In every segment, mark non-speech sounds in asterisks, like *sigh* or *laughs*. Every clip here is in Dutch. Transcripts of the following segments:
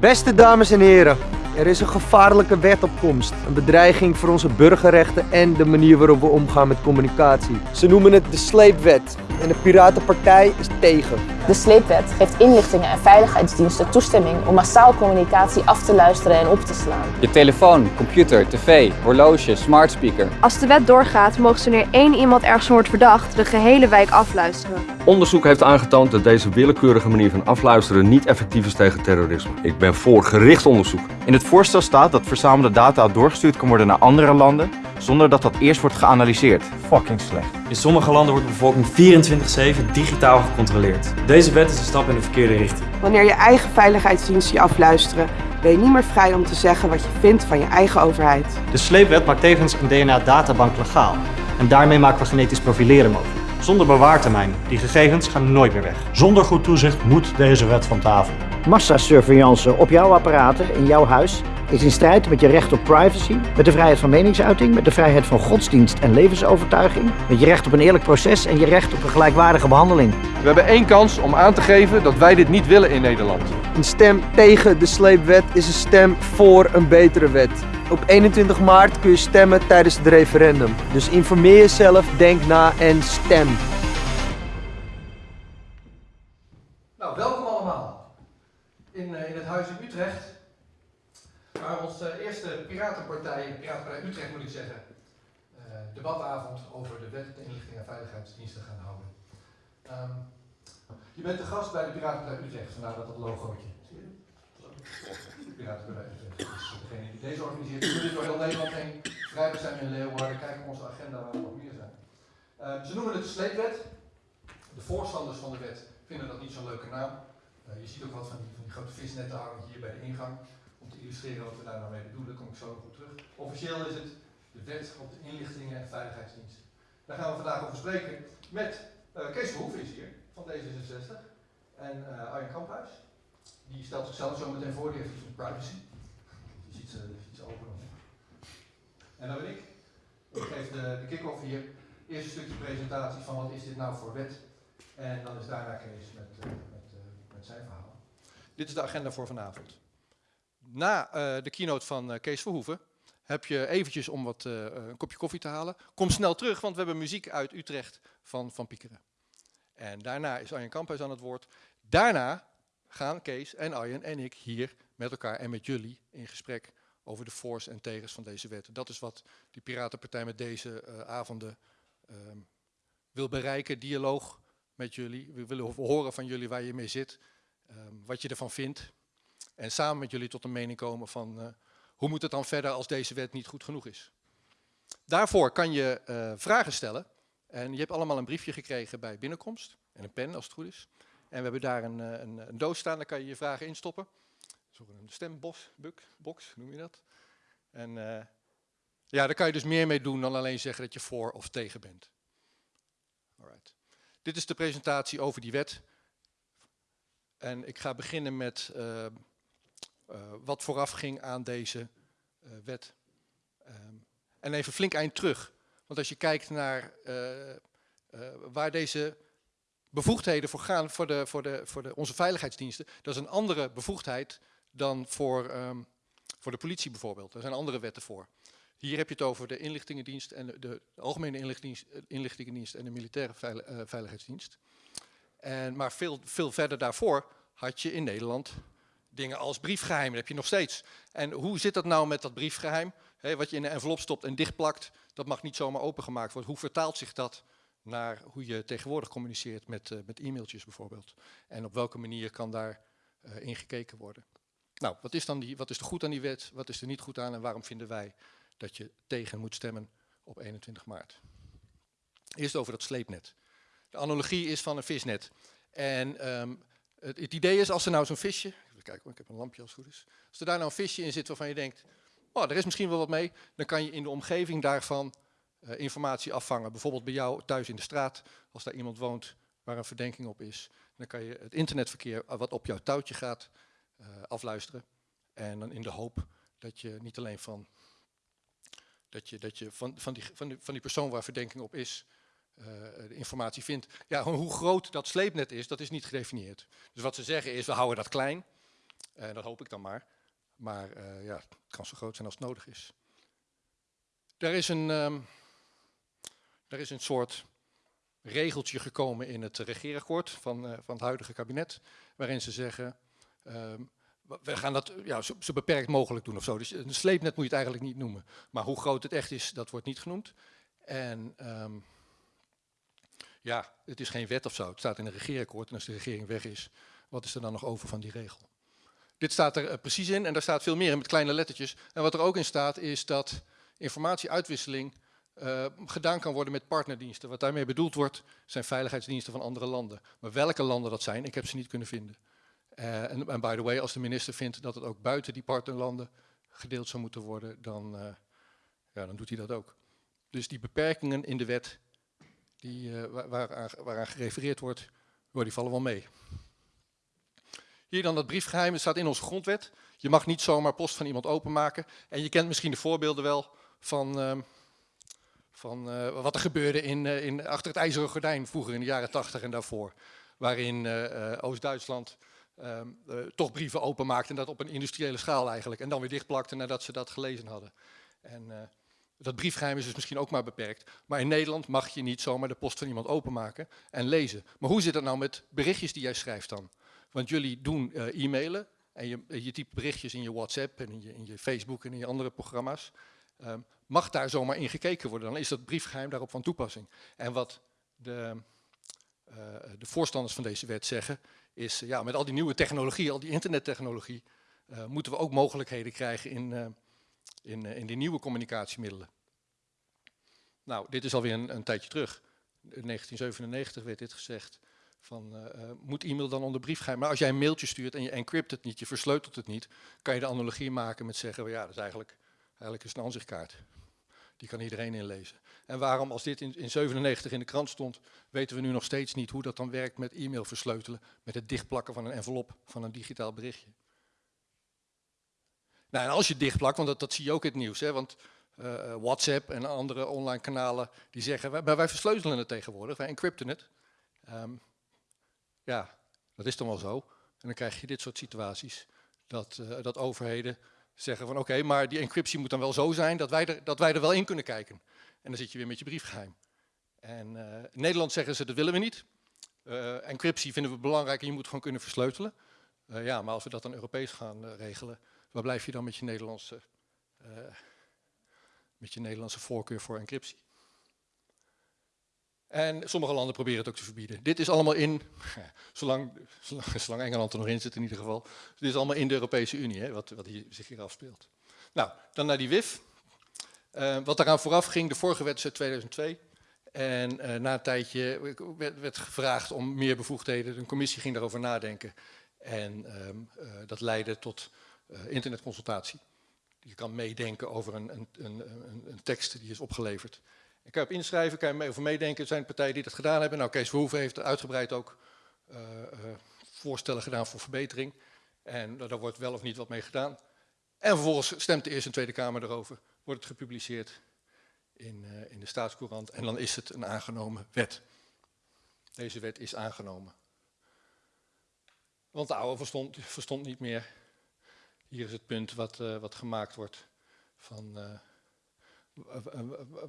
Beste dames en heren, er is een gevaarlijke wet op komst. Een bedreiging voor onze burgerrechten en de manier waarop we omgaan met communicatie. Ze noemen het de sleepwet en de Piratenpartij is tegen. De sleepwet geeft inlichtingen en veiligheidsdiensten toestemming om massaal communicatie af te luisteren en op te slaan. Je telefoon, computer, tv, horloge, smart speaker. Als de wet doorgaat, mogen ze wanneer één iemand ergens wordt verdacht, de gehele wijk afluisteren. Onderzoek heeft aangetoond dat deze willekeurige manier van afluisteren niet effectief is tegen terrorisme. Ik ben voor gericht onderzoek. In het voorstel staat dat verzamelde data doorgestuurd kan worden naar andere landen zonder dat dat eerst wordt geanalyseerd. Fucking slecht. In sommige landen wordt de bevolking 24-7 digitaal gecontroleerd. Deze wet is een stap in de verkeerde richting. Wanneer je eigen veiligheidsdiensten je afluisteren, ben je niet meer vrij om te zeggen wat je vindt van je eigen overheid. De sleepwet maakt tevens een DNA-databank legaal. En daarmee maken we genetisch profileren mogelijk. Zonder bewaartermijn. Die gegevens gaan nooit meer weg. Zonder goed toezicht moet deze wet van tafel. Massasurveillance op jouw apparaten in jouw huis is in strijd met je recht op privacy, met de vrijheid van meningsuiting, met de vrijheid van godsdienst en levensovertuiging, met je recht op een eerlijk proces en je recht op een gelijkwaardige behandeling. We hebben één kans om aan te geven dat wij dit niet willen in Nederland. Een stem tegen de sleepwet is een stem voor een betere wet. Op 21 maart kun je stemmen tijdens het referendum. Dus informeer jezelf, denk na en stem. Nou, welkom allemaal in, uh, in het Huis in Utrecht, waar onze eerste Piratenpartij, Piratenpartij Utrecht moet ik zeggen, uh, debatavond over de wet de inlichting en veiligheidsdiensten gaan houden. Um, je bent de gast bij de Piratenpartij Utrecht, vandaar dat dat logootje. Piratenpartij Utrecht. Dus degene die deze organiseert, we dit door heel Nederland heen. Vrijdag zijn we in Leeuwarden, kijken op onze agenda waar we nog meer zijn. Uh, ze noemen het de sleepwet. De voorstanders van de wet vinden dat niet zo'n leuke naam. Uh, je ziet ook wat van die, van die grote visnetten hangen hier bij de ingang. Om te illustreren wat we daar nou mee bedoelen, kom ik zo nog op terug. Officieel is het de wet op de inlichtingen en veiligheidsdiensten. Daar gaan we vandaag over spreken met uh, Kees Verhoeven is hier, van D66. En uh, Arjen Kamphuis. Die stelt zichzelf zo meteen voor, die heeft iets met privacy. Je ziet ze, ziet ze open. En dan ben ik. Ik geef de, de kick-off hier. Eerst een stukje presentatie van wat is dit nou voor wet. En dan is daarna Kees met, uh, met, uh, met zijn verhaal. Dit is de agenda voor vanavond. Na uh, de keynote van Kees Verhoeven heb je eventjes om wat, een kopje koffie te halen. Kom snel terug, want we hebben muziek uit Utrecht van Van Piekeren. En daarna is Arjen Kamphuis aan het woord. Daarna gaan Kees en Arjen en ik hier met elkaar en met jullie in gesprek over de voor's en tegens van deze wet. Dat is wat die Piratenpartij met deze uh, avonden uh, wil bereiken. Dialoog met jullie. We willen horen van jullie waar je mee zit, um, wat je ervan vindt. En samen met jullie tot een mening komen van hoe moet het dan verder als deze wet niet goed genoeg is. Daarvoor kan je uh, vragen stellen. En je hebt allemaal een briefje gekregen bij binnenkomst. En een pen als het goed is. En we hebben daar een, een, een doos staan, daar kan je je vragen instoppen. Zo een stembos, box, noem je dat. En uh, ja, daar kan je dus meer mee doen dan alleen zeggen dat je voor of tegen bent. Alright. Dit is de presentatie over die wet. En ik ga beginnen met wat vooraf ging aan deze wet. Um, en even flink eind terug. Want als je kijkt naar waar deze bevoegdheden voor gaan voor, de, voor, de, voor de, onze veiligheidsdiensten, dat is een andere bevoegdheid dan voor, um, voor de politie bijvoorbeeld. Er zijn andere wetten voor. Hier heb je het over de inlichtingendienst en de, algemene inlichtingendienst, en de militaire veil, veiligheidsdienst. En, maar veel, veel verder daarvoor had je in Nederland dingen als briefgeheim, heb je nog steeds. En hoe zit dat nou met dat briefgeheim? He, wat je in een envelop stopt en dichtplakt, dat mag niet zomaar opengemaakt worden. Hoe vertaalt zich dat naar hoe je tegenwoordig communiceert met, uh, met e-mailtjes bijvoorbeeld? En op welke manier kan daar uh, in gekeken worden? Nou, wat is, dan die, wat is er goed aan die wet, wat is er niet goed aan en waarom vinden wij dat je tegen moet stemmen op 21 maart? Eerst over dat sleepnet. De analogie is van een visnet. En um, het, het, idee is, als er nou zo'n visje, even kijken, ik heb een lampje als het goed is. Als er daar nou een visje in zit waarvan je denkt, oh, er is misschien wel wat mee, dan kan je in de omgeving daarvan uh, informatie afvangen. Bijvoorbeeld bij jou thuis in de straat, als daar iemand woont waar een verdenking op is. Dan kan je het internetverkeer wat op jouw touwtje gaat, uh, afluisteren. En dan in de hoop dat je niet alleen van, dat je, dat je van, van, die, van, die, van die persoon waar verdenking op is, de informatie vindt. Ja, hoe groot dat sleepnet is, dat is niet gedefinieerd. Dus wat ze zeggen is, we houden dat klein. En dat hoop ik dan maar. Maar uh, ja, het kan zo groot zijn als het nodig is. Er is een, um, er is een soort regeltje gekomen in het regeerakkoord van, uh, van het huidige kabinet, waarin ze zeggen, um, we gaan dat ja, zo, zo, beperkt mogelijk doen of zo. Dus een sleepnet moet je het eigenlijk niet noemen. Maar hoe groot het echt is, dat wordt niet genoemd. En um, ja, het is geen wet of zo. Het staat in een regeerakkoord en als de regering weg is, wat is er dan nog over van die regel? Dit staat er uh, precies in en daar staat veel meer in met kleine lettertjes. En wat er ook in staat is dat informatieuitwisseling uh, gedaan kan worden met partnerdiensten. Wat daarmee bedoeld wordt, zijn veiligheidsdiensten van andere landen. Maar welke landen dat zijn, ik heb ze niet kunnen vinden. Uh, en, by the way, als de minister vindt dat het ook buiten die partnerlanden gedeeld zou moeten worden, dan, ja, dan doet hij dat ook. Dus die beperkingen in de wet die, waaraan, waaraan gerefereerd wordt, die vallen wel mee. Hier dan dat briefgeheim, het staat in onze grondwet. Je mag niet zomaar post van iemand openmaken. En je kent misschien de voorbeelden wel van, uh, van uh, wat er gebeurde in, uh, in, achter het ijzeren gordijn vroeger in de jaren 80 en daarvoor. Waarin Oost-Duitsland toch brieven openmaakte en dat op een industriële schaal eigenlijk. En dan weer dichtplakte nadat ze dat gelezen hadden. En dat briefgeheim is dus misschien ook maar beperkt. Maar in Nederland mag je niet zomaar de post van iemand openmaken en lezen. Maar hoe zit het nou met berichtjes die jij schrijft dan? Want jullie doen uh, e-mailen en je, je berichtjes in je WhatsApp en in je, in je Facebook en in je andere programma's. Um, mag daar zomaar in gekeken worden, dan is dat briefgeheim daarop van toepassing. En wat de, uh, de voorstanders van deze wet zeggen, is ja, met al die nieuwe technologie, al die internettechnologie, uh, moeten we ook mogelijkheden krijgen in, in, in die nieuwe communicatiemiddelen. Nou, dit is alweer een, een tijdje terug. In 1997 werd dit gezegd van uh, moet e-mail dan onder briefgeheim. Maar als jij een mailtje stuurt en je encrypt het niet, je versleutelt het niet, kan je de analogie maken met zeggen, well, ja, dat is eigenlijk, eigenlijk een aanzichtkaart. Die kan iedereen inlezen. En waarom, als dit in, in 97 in de krant stond, weten we nu nog steeds niet hoe dat dan werkt met e-mail versleutelen, met het dichtplakken van een envelop van een digitaal berichtje. Nou, en als je dichtplakt, want dat, zie je ook in het nieuws, hè, want uh, WhatsApp en andere online kanalen die zeggen, wij, versleutelen het tegenwoordig, wij encrypten het. Um, ja, dat is dan wel zo. En dan krijg je dit soort situaties. Dat, uh, dat overheden zeggen van oké, maar die encryptie moet dan wel zo zijn dat wij, er, dat wij er wel in kunnen kijken. En dan zit je weer met je briefgeheim. En uh, in Nederland zeggen ze dat willen we niet. Uh, encryptie vinden we belangrijk en je moet gewoon kunnen versleutelen. ja, maar als we dat dan Europees gaan regelen, waar blijf je dan met je Nederlandse, met je Nederlandse voorkeur voor encryptie? En sommige landen proberen het ook te verbieden. Dit is allemaal in, *laughs* zolang, *laughs* zolang, Engeland er nog in zit in ieder geval, dit is allemaal in de Europese Unie, hè, wat, wat hier, zich hier afspeelt. Nou, dan naar die WIF. Uh, wat daaraan vooraf ging, de vorige wet is uit 2002. En uh, na een tijdje werd, gevraagd om meer bevoegdheden. Een commissie ging daarover nadenken. En um, uh, dat leidde tot internetconsultatie. Je kan meedenken over een, een, een, een tekst die is opgeleverd. Ik kan op inschrijven, kan je mee over meedenken. Er zijn partijen die dat gedaan hebben. Nou, Kees Verhoeven heeft uitgebreid ook uh, uh, voorstellen gedaan voor verbetering. En daar wordt wel of niet wat mee gedaan. En vervolgens stemt de Eerste en Tweede Kamer erover. Wordt het gepubliceerd in, uh, in de staatscourant. En dan is het een aangenomen wet. Deze wet is aangenomen. Want de oude verstond, verstond niet meer. Hier is het punt wat, wat gemaakt wordt van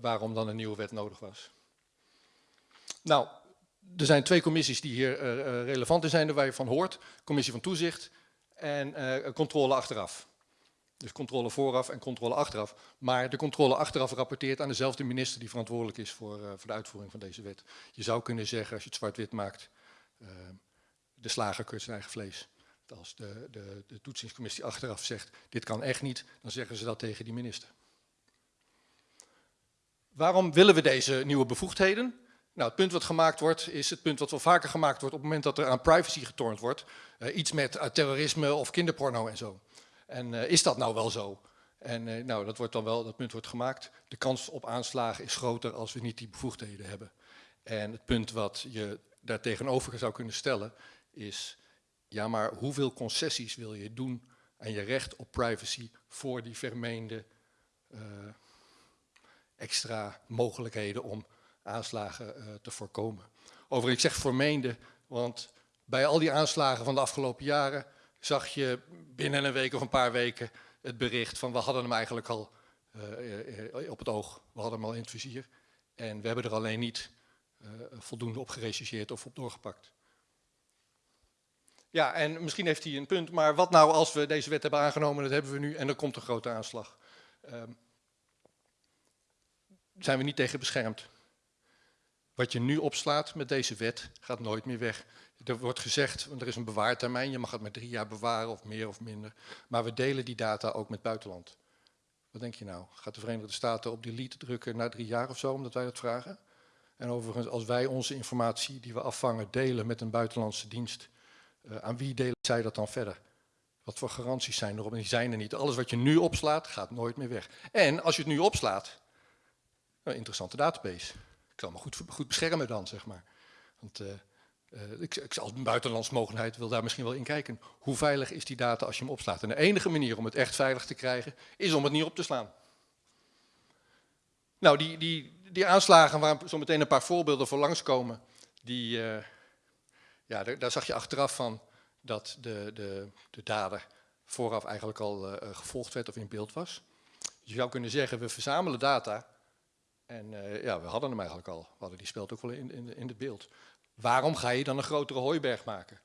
waarom dan een nieuwe wet nodig was. Nou, er zijn twee commissies die hier uh, relevant in zijn, waar je van hoort. Commissie van Toezicht en uh, controle achteraf. Dus controle vooraf en controle achteraf. Maar de controle achteraf rapporteert aan dezelfde minister die verantwoordelijk is voor, voor de uitvoering van deze wet. Je zou kunnen zeggen, als je het zwart-wit maakt, de slager keurt zijn eigen vlees. Als de, de, de toetsingscommissie achteraf zegt, dit kan echt niet, dan zeggen ze dat tegen die minister. Waarom willen we deze nieuwe bevoegdheden? Nou, het punt wat gemaakt wordt, is het punt wat wel vaker gemaakt wordt op het moment dat er aan privacy getornd wordt. Uh, iets met uh, terrorisme of kinderporno en zo. En uh, is dat nou wel zo? En nou, dat, wordt dan wel, dat punt wordt gemaakt. De kans op aanslagen is groter als we niet die bevoegdheden hebben. En het punt wat je daar tegenover zou kunnen stellen is, ja maar hoeveel concessies wil je doen aan je recht op privacy voor die vermeende extra mogelijkheden om aanslagen uh, te voorkomen. Overigens, ik zeg vermeende, want bij al die aanslagen van de afgelopen jaren zag je binnen een week of een paar weken het bericht van we hadden hem eigenlijk al op het oog, we hadden hem al in het vizier. En we hebben er alleen niet voldoende op gerechercheerd of op doorgepakt. Ja, en misschien heeft hij een punt, maar wat nou als we deze wet hebben aangenomen, dat hebben we nu, en er komt een grote aanslag. Um, zijn we niet tegen beschermd. Wat je nu opslaat met deze wet gaat nooit meer weg. Er wordt gezegd, er is een bewaartermijn, je mag het maar drie jaar bewaren of meer of minder. Maar we delen die data ook met buitenland. Wat denk je nou? Gaat de Verenigde Staten op delete drukken na drie jaar of zo, omdat wij dat vragen? En overigens, als wij onze informatie die we afvangen delen met een buitenlandse dienst, uh, aan wie delen zij dat dan verder? Wat voor garanties zijn erop? En die zijn er niet. Alles wat je nu opslaat, gaat nooit meer weg. En als je het nu opslaat, een interessante database. Ik zal me goed, goed beschermen dan, zeg maar. Want uh, ik, ik zal een buitenlandsmogendheid wil daar misschien wel in kijken. Hoe veilig is die data als je hem opslaat? En de enige manier om het echt veilig te krijgen, is om het niet op te slaan. Nou, die, die, die aanslagen waar zo meteen een paar voorbeelden voor langskomen, die, uh, ja, daar, daar, zag je achteraf van dat de, de, de dader vooraf eigenlijk al gevolgd werd of in beeld was. Je zou kunnen zeggen, we verzamelen data en uh, ja, we hadden hem eigenlijk al. We hadden die speelt ook wel in, in, in het beeld. Waarom ga je dan een grotere hooiberg maken?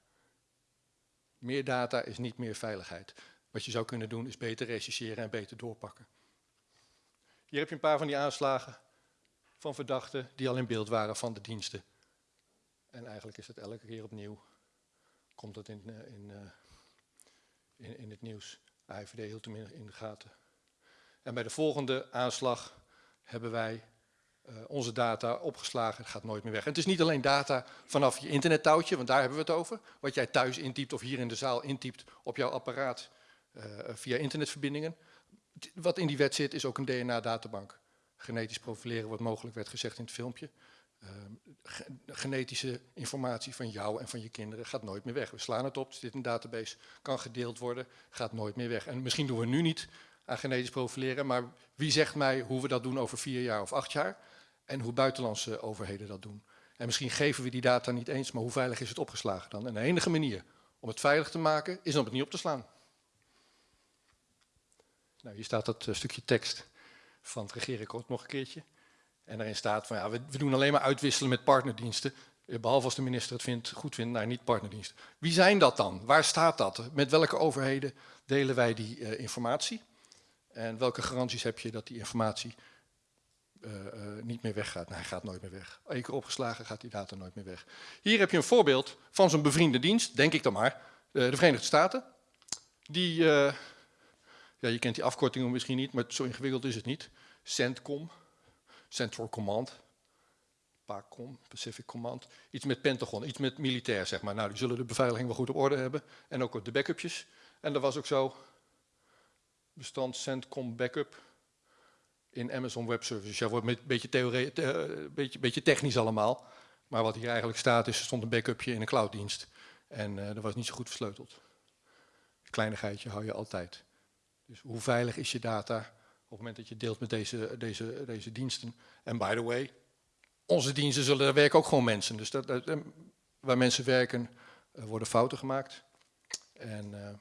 Meer data is niet meer veiligheid. Wat je zou kunnen doen is beter rechercheren en beter doorpakken. Hier heb je een paar van die aanslagen van verdachten die al in beeld waren van de diensten. En eigenlijk is het elke keer opnieuw, komt dat in, uh, in, uh, in, in, het nieuws. AIVD hield hem in, in de gaten. En bij de volgende aanslag hebben wij onze data opgeslagen. Gaat nooit meer weg. En het is niet alleen data vanaf je internettouwtje, want daar hebben we het over. Wat jij thuis intypt of hier in de zaal intypt op jouw apparaat uh, via internetverbindingen. Wat in die wet zit is ook een DNA-databank. Genetisch profileren wordt mogelijk, werd gezegd in het filmpje. Uh, genetische informatie van jou en van je kinderen gaat nooit meer weg. We slaan het op, zit een database, kan gedeeld worden, gaat nooit meer weg. En misschien doen we nu niet aan genetisch profileren, maar wie zegt mij hoe we dat doen over vier jaar of acht jaar? En hoe buitenlandse overheden dat doen. En misschien geven we die data niet eens, maar hoe veilig is het opgeslagen dan? En de enige manier om het veilig te maken is om het niet op te slaan. Nou, hier staat dat uh, stukje tekst van het regeerakkoord nog een keertje. En daarin staat van ja, we, we, doen alleen maar uitwisselen met partnerdiensten. Eh, behalve als de minister het vindt, goed vindt, naar niet partnerdiensten. Wie zijn dat dan? Waar staat dat? Met welke overheden delen wij die uh, informatie? En welke garanties heb je dat die informatie niet meer weggaat. Nou, hij gaat nooit meer weg. Eén keer opgeslagen gaat die data nooit meer weg. Hier heb je een voorbeeld van zo'n bevriende dienst, denk ik dan maar, uh, de Verenigde Staten. Die, ja, je kent die afkortingen misschien niet, maar zo ingewikkeld is het niet. CENTCOM, Central Command, PACOM, Pacific Command. Iets met Pentagon, iets met militair, zeg maar. Nou, die zullen de beveiliging wel goed op orde hebben. En ook de backupjes. En dat was ook zo, bestand CENTCOM backup, in Amazon Web Services. Ja, wordt een beetje, theorie, te, beetje, beetje technisch allemaal. Maar wat hier eigenlijk staat is, er stond een backupje in een clouddienst. En uh, dat was niet zo goed versleuteld. Kleinigheidje hou je altijd. Dus hoe veilig is je data op het moment dat je deelt met deze, deze, deze diensten? En by the way, onze diensten zullen, daar werken ook gewoon mensen. Dus dat, dat, waar mensen werken, worden fouten gemaakt. En...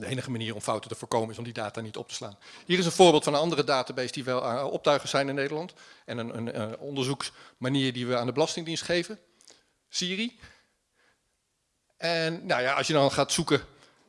de enige manier om fouten te voorkomen is om die data niet op te slaan. Hier is een voorbeeld van een andere database die wel aan optuigen zijn in Nederland. En een, een, onderzoeksmanier die we aan de Belastingdienst geven. Siri. En nou ja, als je dan gaat zoeken,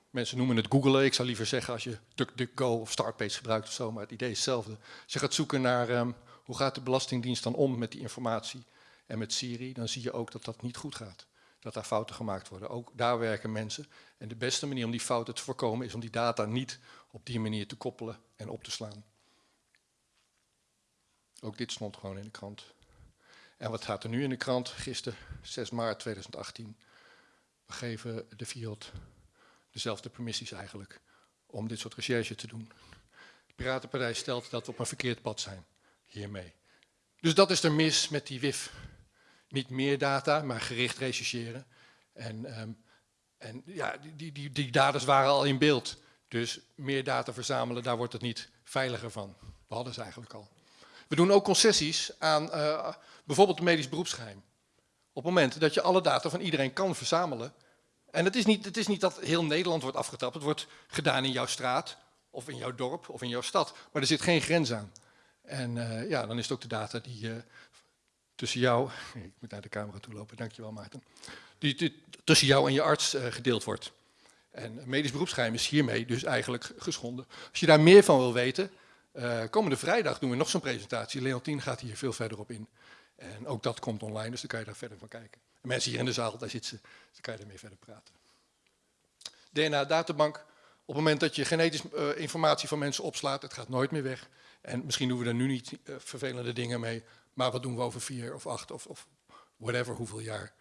mensen noemen het googlen. Ik zou liever zeggen als je DuckDuckGo of Startpage gebruikt of zo, maar het idee is hetzelfde. Als je gaat zoeken naar um, hoe gaat de Belastingdienst dan om met die informatie en met Siri, dan zie je ook dat dat niet goed gaat dat daar fouten gemaakt worden. Ook daar werken mensen. En de beste manier om die fouten te voorkomen is om die data niet op die manier te koppelen en op te slaan. Ook dit stond gewoon in de krant. En wat gaat er nu in de krant? Gisteren, 6 maart 2018. We geven de Fiat dezelfde permissies eigenlijk om dit soort recherche te doen. De Piratenpartij stelt dat we op een verkeerd pad zijn hiermee. Dus dat is er mis met die WIF niet meer data, maar gericht rechercheren. En, um, en ja, die, die, die daders waren al in beeld. Dus meer data verzamelen, daar wordt het niet veiliger van. We hadden ze eigenlijk al. We doen ook concessies aan uh, bijvoorbeeld het medisch beroepsgeheim. Op het moment dat je alle data van iedereen kan verzamelen En het is, niet, het is niet dat heel Nederland wordt afgetapt. Het wordt gedaan in jouw straat, of in jouw dorp, of in jouw stad. Maar er zit geen grens aan. En uh, ja, dan is het ook de data die uh, tussen jou... *laughs* Ik moet naar de camera toe lopen, dankjewel Maarten. Die, tussen jou en je arts uh, gedeeld wordt. En medisch beroepsgeheim is hiermee dus eigenlijk geschonden. Als je daar meer van wil weten, komende vrijdag doen we nog zo'n presentatie. Leontien gaat hier veel verder op in. En ook dat komt online, dus dan kan je daar verder van kijken. En mensen hier in de zaal, daar zitten ze, dus dan kan je ermee verder praten. DNA-databank, op het moment dat je genetische uh, informatie van mensen opslaat, het gaat nooit meer weg. En misschien doen we er nu niet vervelende dingen mee, maar wat doen we over vier of acht of, of whatever, hoeveel jaar.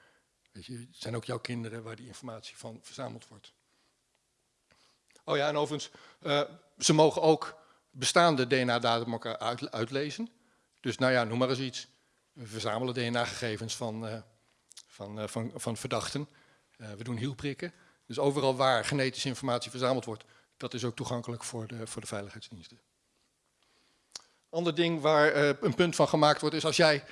Weet je, het zijn ook jouw kinderen waar die informatie van verzameld wordt. Oh ja, en overigens, uh, ze mogen ook bestaande DNA-databanken uit, uitlezen. Dus nou ja, noem maar eens iets. We verzamelen DNA-gegevens van, uh, van, uh, van, van verdachten. We doen hielprikken. Dus overal waar genetische informatie verzameld wordt, dat is ook toegankelijk voor de, voor de veiligheidsdiensten. Ander ding waar een punt van gemaakt wordt, is als jij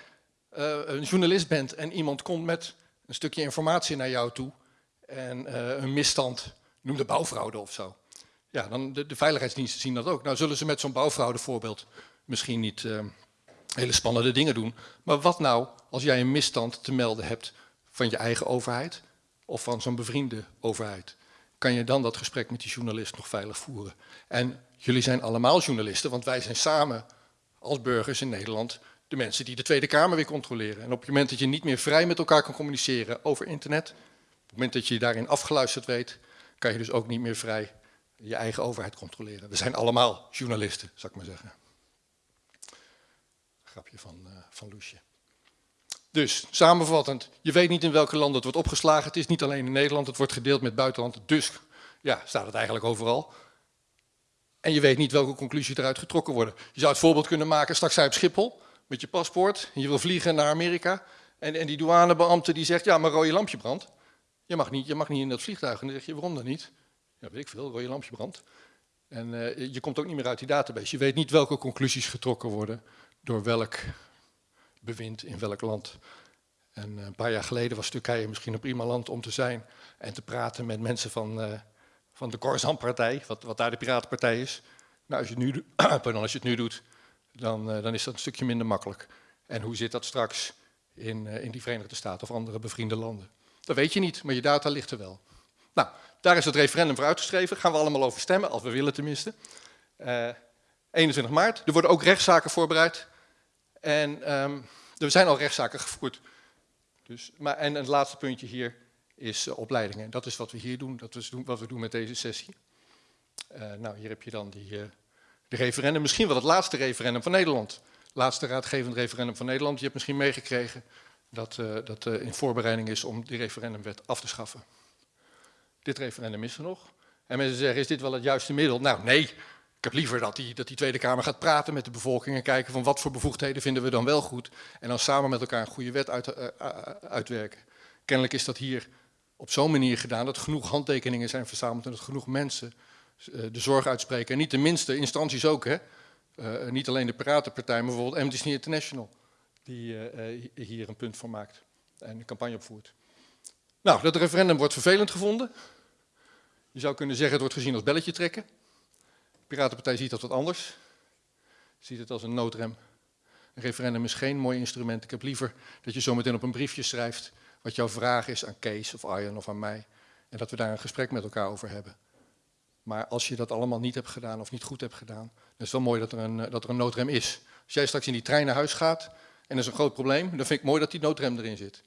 een journalist bent en iemand komt met een stukje informatie naar jou toe en een misstand, noem de bouwfraude of zo. Ja, dan de, de veiligheidsdiensten zien dat ook. Nou zullen ze met zo'n bouwfraude voorbeeld misschien niet hele spannende dingen doen. Maar wat nou als jij een misstand te melden hebt van je eigen overheid of van zo'n bevriende overheid? Kan je dan dat gesprek met die journalist nog veilig voeren? En jullie zijn allemaal journalisten, want wij zijn samen als burgers in Nederland de mensen die de Tweede Kamer weer controleren. En op het moment dat je niet meer vrij met elkaar kan communiceren over internet, op het moment dat je daarin afgeluisterd weet, kan je dus ook niet meer vrij je eigen overheid controleren. We zijn allemaal journalisten, zou ik maar zeggen. Grapje van, uh, van Loesje. Dus, samenvattend, je weet niet in welke landen het wordt opgeslagen. Het is niet alleen in Nederland, het wordt gedeeld met buitenland. Dus, ja, staat het eigenlijk overal. En je weet niet welke conclusies eruit getrokken worden. Je zou het voorbeeld kunnen maken, straks je op Schiphol met je paspoort. Je wil vliegen naar Amerika. En, en die douanebeambte die zegt, ja, maar rode lampje brandt. Je mag, niet, je mag niet in dat vliegtuig. En dan zeg je, waarom dan niet? Ja, weet ik veel, rode lampje brandt. En uh, je komt ook niet meer uit die database. Je weet niet welke conclusies getrokken worden door welk bewind in welk land. En een paar jaar geleden was Turkije misschien een prima land om te zijn en te praten met mensen van, uh, van de Khorasan-partij, wat, wat daar de Piratenpartij is. Nou, als je het nu, *clears throat* pardon, als je het nu doet, dan, uh, dan is dat een stukje minder makkelijk. En hoe zit dat straks in, uh, in die Verenigde Staten of andere bevriende landen? Dat weet je niet, maar je data ligt er wel. Nou, daar is het referendum voor uitgeschreven. Gaan we allemaal over stemmen, als we willen tenminste. 21 maart. Er worden ook rechtszaken voorbereid. En um, er zijn al rechtszaken gevoerd. Dus, maar, en het laatste puntje hier is uh, opleidingen. Dat is wat we hier doen, dat is wat we doen met deze sessie. Uh, nou, hier heb je dan die, uh, de referendum, misschien wel het laatste referendum van Nederland. Laatste raadgevend referendum van Nederland. Je hebt misschien meegekregen dat dat in voorbereiding is om die referendumwet af te schaffen. Dit referendum is er nog. En mensen zeggen, is dit wel het juiste middel? Nou, nee. Ik heb liever dat die, dat die Tweede Kamer gaat praten met de bevolking en kijken van wat voor bevoegdheden vinden we dan wel goed. En dan samen met elkaar een goede wet uit, uitwerken. Kennelijk is dat hier op zo'n manier gedaan dat genoeg handtekeningen zijn verzameld en dat genoeg mensen uh, de zorg uitspreken. En niet de minste instanties ook, hè. Uh, niet alleen de Piratenpartij, maar bijvoorbeeld Amnesty International, die hier een punt van maakt en een campagne opvoert. Nou, dat referendum wordt vervelend gevonden. Je zou kunnen zeggen het wordt gezien als belletje trekken. Piratenpartij ziet dat wat anders. Ziet het als een noodrem. Een referendum is geen mooi instrument. Ik heb liever dat je zometeen op een briefje schrijft wat jouw vraag is aan Kees of Arjen of aan mij. En dat we daar een gesprek met elkaar over hebben. Maar als je dat allemaal niet hebt gedaan of niet goed hebt gedaan, dan is het wel mooi dat er een, dat er een noodrem is. Als jij straks in die trein naar huis gaat en er is een groot probleem, dan vind ik mooi dat die noodrem erin zit.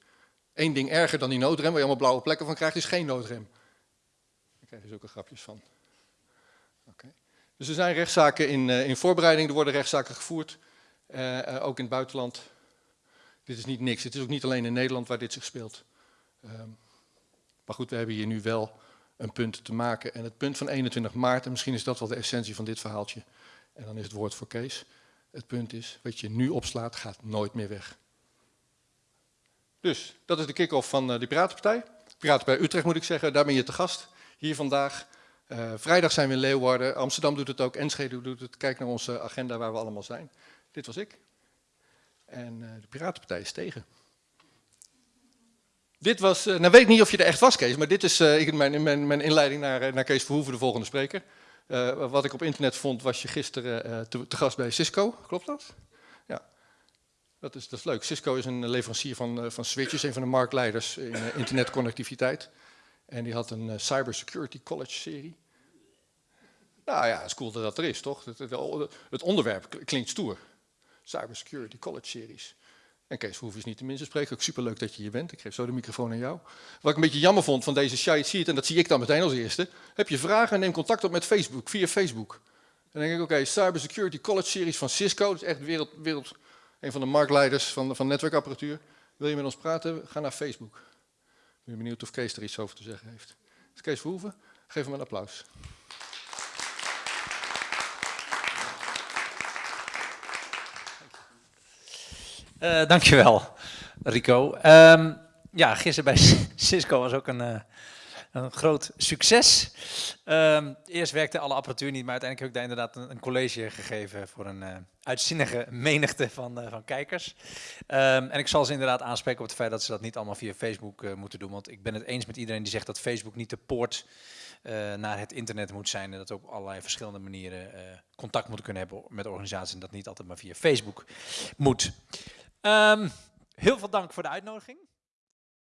Eén ding erger dan die noodrem, waar je allemaal blauwe plekken van krijgt, is geen noodrem. Daar krijg je zulke grapjes van. Okay. Dus er zijn rechtszaken in, uh, in voorbereiding, er worden rechtszaken gevoerd, uh, ook in het buitenland. Dit is niet niks, het is ook niet alleen in Nederland waar dit zich speelt. Um, maar goed, we hebben hier nu wel een punt te maken. En het punt van 21 maart, en misschien is dat wel de essentie van dit verhaaltje, en dan is het woord voor Kees. Het punt is, wat je nu opslaat, gaat nooit meer weg. Dus, dat is de kick-off van de Piratenpartij. Piratenpartij Utrecht moet ik zeggen, daar ben je te gast. Hier vandaag. Uh, vrijdag zijn we in Leeuwarden, Amsterdam doet het ook, Enschede doet het. Kijk naar onze agenda waar we allemaal zijn. Dit was ik. En uh, de Piratenpartij is tegen. Dit was, uh, nou weet ik niet of je er echt was Kees, maar dit is uh, mijn, mijn, mijn inleiding naar, naar Kees Verhoeven, de volgende spreker. Wat ik op internet vond, was je gisteren te, gast bij Cisco, klopt dat? Ja, dat is, dat is leuk. Cisco is een leverancier van, van switches, een van de marktleiders in internetconnectiviteit. En die had een Cybersecurity College serie. Nou ja, het is cool dat dat er is, toch? Het, het onderwerp klinkt stoer. Cybersecurity College series. En Kees Verhoeven is niet de minste spreker. Ook superleuk dat je hier bent. Ik geef zo de microfoon aan jou. Wat ik een beetje jammer vond van deze site sheet, en dat zie ik dan meteen als eerste. Heb je vragen, neem contact op met Facebook, via Facebook. En dan denk ik, oké, Cybersecurity College Series van Cisco. Dat is echt wereld, wereld, een van de marktleiders van, van netwerkapparatuur. Wil je met ons praten? Ga naar Facebook. Ik ben benieuwd of Kees er iets over te zeggen heeft. Dus Kees Verhoeven, geef hem een applaus. Uh, dankjewel, Rico. Um, ja, gisteren bij *laughs* Cisco was ook een, uh, een groot succes. Um, eerst werkte alle apparatuur niet, maar uiteindelijk heb ik daar inderdaad een, college gegeven voor een uh, uitzinnige menigte van, van kijkers. Um, en ik zal ze inderdaad aanspreken op het feit dat ze dat niet allemaal via Facebook moeten doen. Want ik ben het eens met iedereen die zegt dat Facebook niet de poort naar het internet moet zijn. En dat ook op allerlei verschillende manieren contact moeten kunnen hebben met organisaties. En dat niet altijd maar via Facebook moet. Um, heel veel dank voor de uitnodiging.